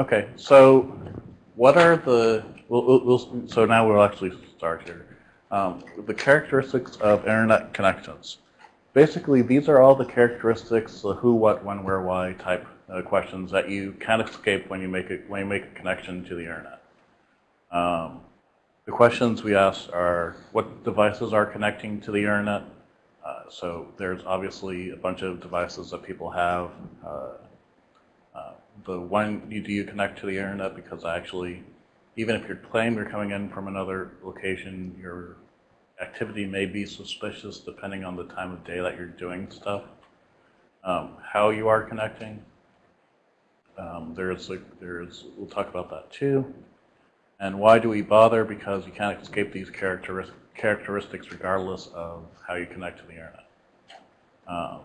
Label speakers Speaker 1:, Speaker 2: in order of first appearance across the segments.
Speaker 1: Okay, so what are the, we'll, we'll, so now we'll actually start here. Um, The characteristics of internet connections. Basically, these are all the characteristics, the who, what, when, where, why type uh, questions that you can't escape when you make it, when you make a connection to the internet. Um, The questions we ask are, what devices are connecting to the internet? Uh, So there's obviously a bunch of devices that people have. Uh, uh, The one, you- do you connect to the internet? Because actually, even if you're claiming you're coming in from another location, your activity may be suspicious depending on the time of day that you're doing stuff. Um, How you are connecting. Um, There's, like, there's, we'll talk about that too. And why do we bother? Because you can't escape these characteris- characteristics regardless of how you connect to the internet. Um,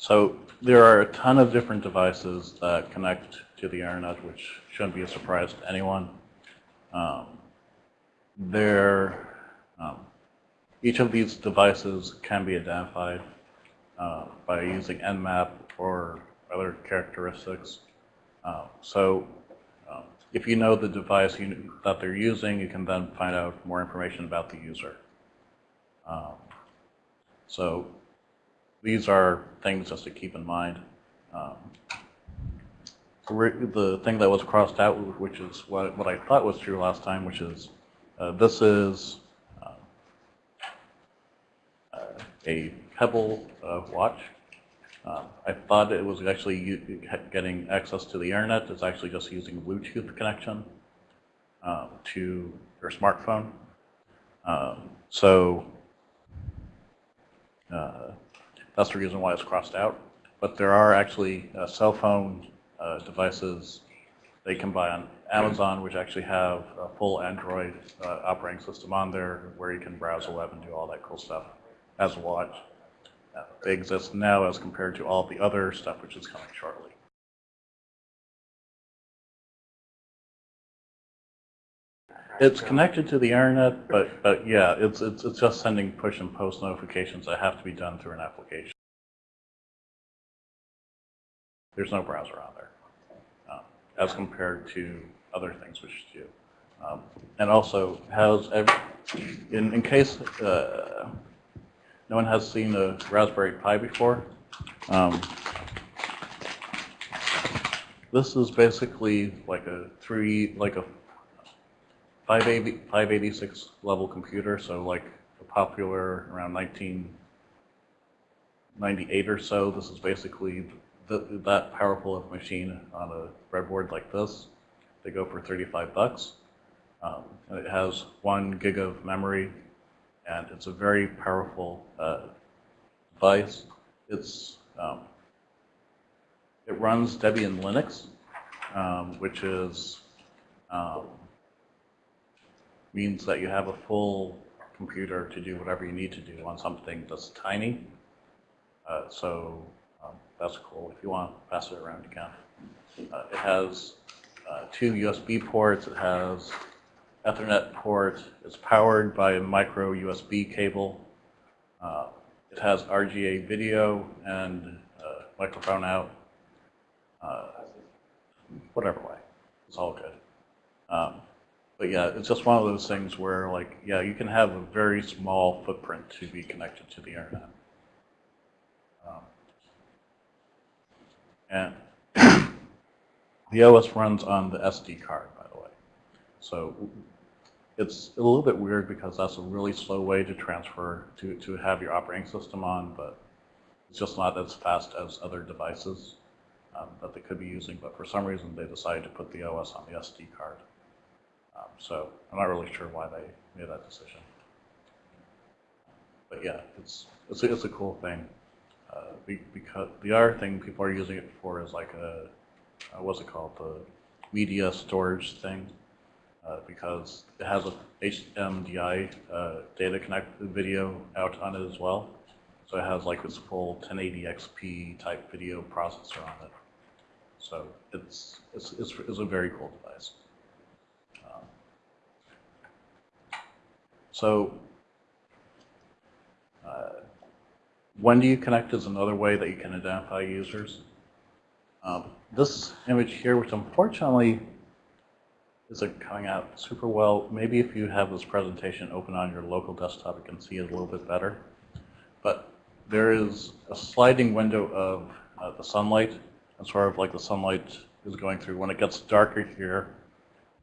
Speaker 1: So there are a ton of different devices that connect to the internet, which shouldn't be a surprise to anyone. Um, um, each of these devices can be identified uh, by using Nmap or other characteristics. Uh, So um, if you know the device you, that they're using, you can then find out more information about the user. Um, So these are things just to keep in mind. Um, The thing that was crossed out, which is what, what I thought was true last time, which is, uh, this is um, uh, a Pebble uh, watch. Uh, I thought it was actually getting access to the internet. It's actually just using Bluetooth connection um, to your smartphone. Um, So uh, that's the reason why it's crossed out. But there are actually uh, cell phone uh, devices they can buy on Amazon, which actually have a full Android uh, operating system on there, where you can browse the web and do all that cool stuff as a watch. Uh, They exist now as compared to all the other stuff which is coming shortly. It's connected to the internet, but, but yeah, it's, it's, it's just sending push and post notifications that have to be done through an application. There's no browser on there, um, as compared to other things which do. Um, And also has, ev- in, in case uh, no one has seen a Raspberry Pi before, um, this is basically like a three, like a 580 586 level computer, so like a popular around 1998 or so. This is basically th that powerful of machine on a breadboard like this. They go for 35 bucks. Um, and it has one gig of memory, and it's a very powerful uh, device. It's um, it runs Debian Linux, um, which is um, means that you have a full computer to do whatever you need to do on something that's tiny. Uh, so um, that's cool. If you want to pass it around, can. Uh, it has uh, two USB ports. It has Ethernet port. It's powered by a micro USB cable. Uh, it has RCA video and uh, microphone out. Uh, whatever way. It's all good. Um, but yeah, it's just one of those things where, like, yeah, you can have a very small footprint to be connected to the internet. Um, and the OS runs on the SD card, by the way. So it's a little bit weird because that's a really slow way to transfer, to, to have your operating system on, but it's just not as fast as other devices um, that they could be using. But for some reason, they decided to put the OS on the SD card. Um, So I'm not really sure why they made that decision. But yeah, it's, it's, a- it's a cool thing. Uh, be- Because the other thing people are using it for is like a, uh, what's it called, the media storage thing. uh, Because it has a HMDI uh, data connect video out on it as well. So it has like this full 1080xp type video processor on it. So it's, it's, it's it's a very cool device. So, uh, when do you connect is another way that you can identify users. Um, this image here, which unfortunately isn't coming out super well. Maybe if you have this presentation open on your local desktop, you can see it a little bit better. But there is a sliding window of uh, the sunlight, and sort of like the sunlight is going through. When it gets darker here,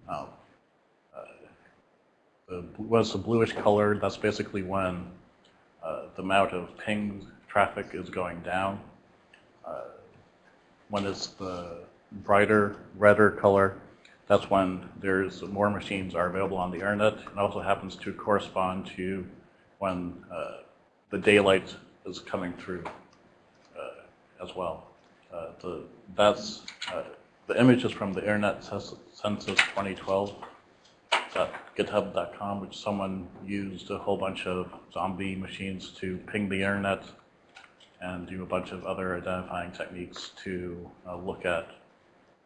Speaker 1: um, the, what's the bluish color, that's basically when uh, the amount of ping traffic is going down. Uh, when it's the brighter, redder color, that's when there's more machines are available on the internet. It also happens to correspond to when uh, the daylight is coming through uh, as well. Uh, the, that's uh, the image is from the Internet Census 2012 github.com, which someone used a whole bunch of zombie machines to ping the internet and do a bunch of other identifying techniques to uh, look at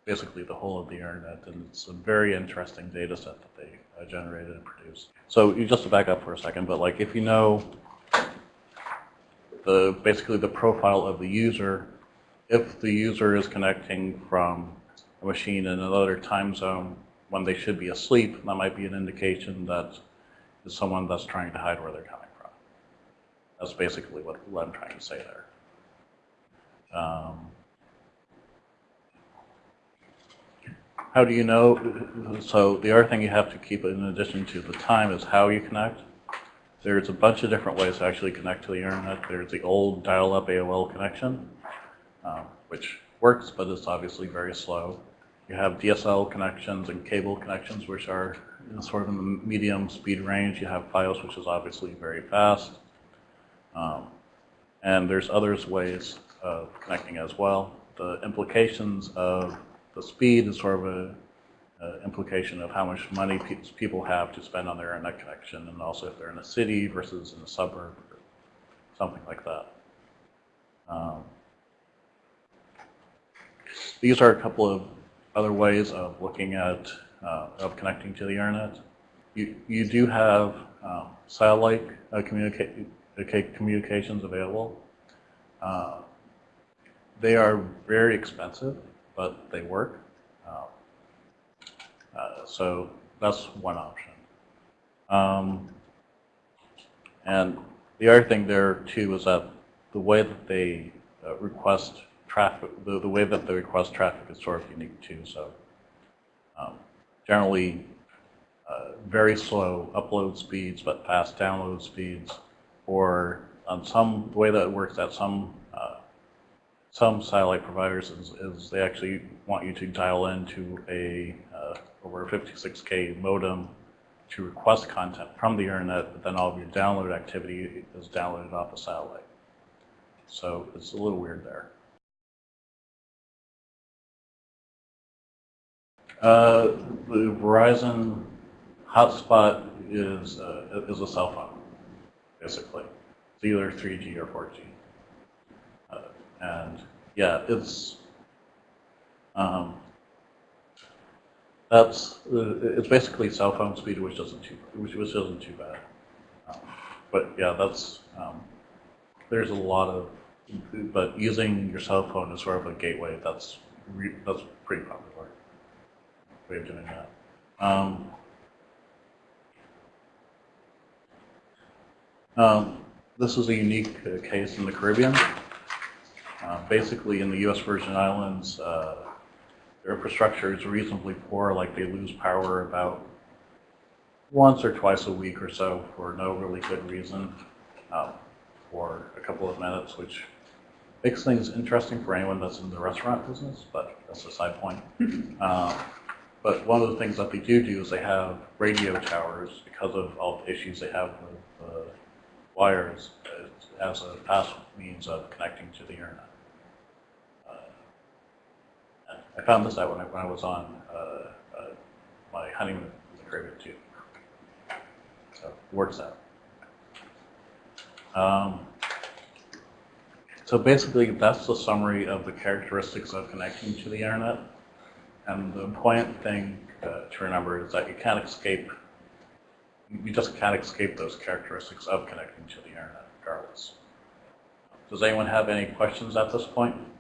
Speaker 1: basically the whole of the internet. And it's a very interesting data set that they uh, generated and produced. So you just to back up for a second, but like if you know the basically the profile of the user, if the user is connecting from a machine in another time zone when they should be asleep, that might be an indication that someone that's trying to hide where they're coming from. That's basically what, what I'm trying to say there. Um, how do you know? So the other thing you have to keep in addition to the time is how you connect. There's a bunch of different ways to actually connect to the internet. There's the old dial-up AOL connection, um, which works, but it's obviously very slow. You have DSL connections and cable connections, which are you know, sort of in the medium speed range. You have FiOS, which is obviously very fast. Um, and there's others ways of connecting as well. The implications of the speed is sort of a, a implication of how much money pe people have to spend on their internet connection, and also if they're in a city versus in a suburb, or something like that. Um, these are a couple of other ways of looking at, uh, of connecting to the internet. You, you do have uh, satellite uh, communica communications available. Uh, they are very expensive, but they work. Um, uh, so that's one option. Um, and the other thing there too is that the way that they uh, request traffic, the, the way that they request traffic is sort of unique too. So um, generally uh, very slow upload speeds, but fast download speeds, or on some the way that it works at some uh, some satellite providers is, is, they actually want you to dial into a uh, over a 56k modem to request content from the internet, but then all of your download activity is downloaded off the satellite. So it's a little weird there. Uh, the Verizon hotspot is uh, is a cell phone, basically. It's either 3G or 4G. Uh, and yeah, it's um, that's uh, it's basically cell phone speed, which isn't too which, which isn't too bad. Um, but yeah, that's um, there's a lot of but using your cell phone is sort of a gateway. That's that's pretty popular way of doing that. Um, um, this is a unique uh, case in the Caribbean. Uh, basically, in the U.S. Virgin Islands, uh, their infrastructure is reasonably poor, like they lose power about once or twice a week or so for no really good reason uh, for a couple of minutes, which makes things interesting for anyone that's in the restaurant business, but that's a side point. Uh, but one of the things that they do do is they have radio towers because of all the issues they have with uh, wires as a fast means of connecting to the internet. Uh, I found this out when I, when I was on uh, uh my honeymoon in the Caribbean too. So works out. Um, so basically, that's the summary of the characteristics of connecting to the internet. And the important thing uh, to remember is that you can't escape, you just can't escape those characteristics of connecting to the internet regardless. Does anyone have any questions at this point?